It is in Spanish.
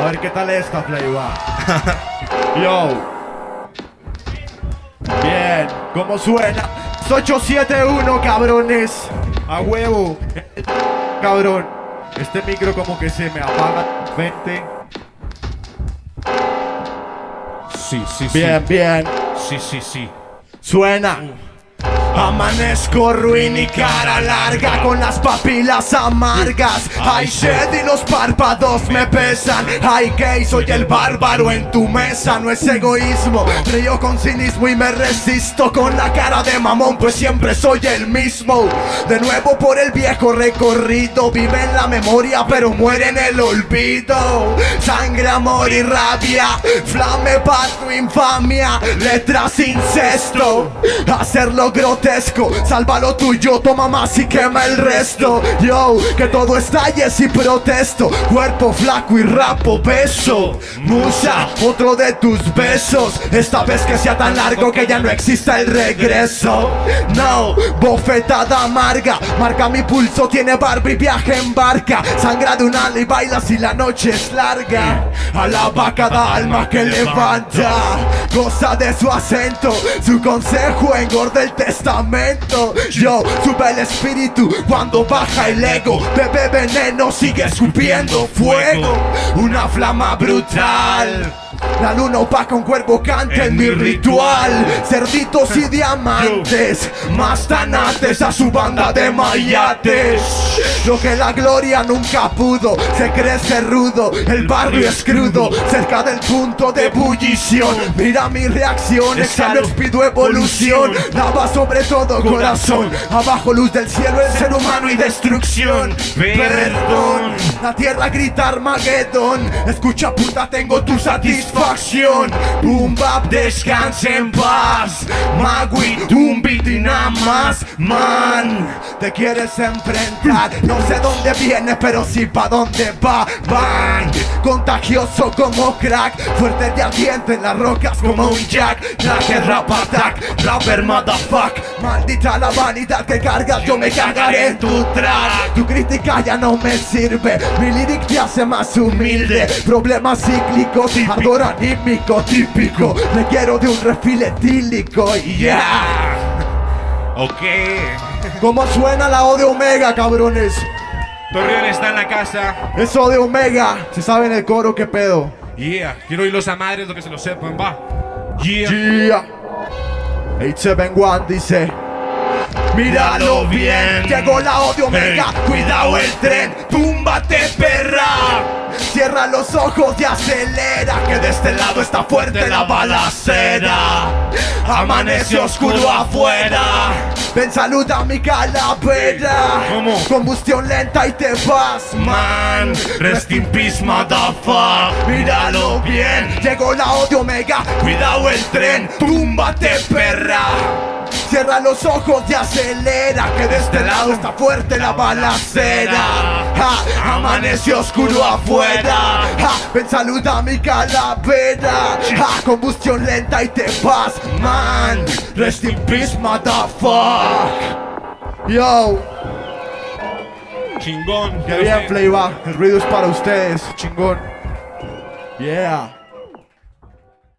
A ver qué tal esta, Flavor. Yo. Bien, ¿cómo suena? Es 871, cabrones. A huevo. Cabrón. Este micro como que se me apaga. 20. Sí, sí, Bien, bien. sí. Sí, sí, sí. Suena. Amanezco ruin y cara larga con las papilas amargas. Hay sed y los párpados me pesan. Ay, gay, soy el bárbaro en tu mesa. No es egoísmo, río con cinismo y me resisto con la cara de mamón, pues siempre soy el mismo. De nuevo por el viejo recorrido, vive en la memoria, pero muere en el olvido. Sangre, amor y rabia, flame para tu infamia, letras incesto. Hacerlo grotesco, salva lo tuyo, toma más y quema el resto. Yo, que todo estalle si protesto. Cuerpo flaco y rapo, beso. Musa, otro de tus besos. Esta vez que sea tan largo que ya no exista el regreso. No, bofetada amarga, marca mi pulso, tiene barba y viaje en barca. Sangra de un ala y baila si la noche es larga. Alaba cada alma que levanta, goza de su acento, su consejo engorda el testamento. Yo sube el espíritu cuando baja el ego. Bebe veneno, sigue escupiendo fuego. Una flama brutal. La luna opaca, un cuervo canta en mi ritual. Cerditos y diamantes, más tanates a su banda de mayates. Lo que la gloria nunca pudo, se crece rudo. El barrio es crudo, cerca del punto de ebullición. Mira mi reacción, exhalo, pido evolución. Lava sobre todo corazón, abajo luz del cielo, el ser humano y destrucción. Perdón, la tierra grita Armagedón. Escucha puta, tengo tu satisfacción. Boom bap, descanse en paz. Magui, un beat y nada más, man. Te quieres enfrentar, no sé dónde viene, pero sí pa' dónde va. Bang, contagioso como crack, fuerte y ardiente en las rocas como un jack. Traje rap attack, rapper motherfuck. Maldita la vanidad que cargas, yo me cagaré en tu track. Tu crítica ya no me sirve, mi lyric te hace más humilde. Problemas cíclicos, anímico típico. Me quiero de un refil etílico, yeah. Ok. ¿Cómo suena la O de Omega, cabrones? Torreón está en la casa. Eso de Omega, si saben el coro, qué pedo. Yeah. Quiero oírlos a madres, lo que se lo sepan, va. Yeah. Yeah. 871 dice. Míralo bien, llegó la O de Omega, cuidado el tren, túmbate perra. Cierra los ojos y acelera, que de este lado está fuerte la balacera. Amanece oscuro afuera. Ven, saluda a mi calavera. ¿Cómo? Combustión lenta y te vas, man. Rest in peace, motherfucker. Míralo bien, llegó la O de Omega. Cuidado el tren, túmbate, perra. Cierra los ojos y acelera Que de este lado está fuerte la balacera ja, Amaneció oscuro afuera. Ja, Ven saluda a mi calavera. Ja, Combustión lenta y te vas, man. Rest in peace, motherfucker Yo, Chingón. que bien, Playba El ruido es para ustedes, chingón. Yeah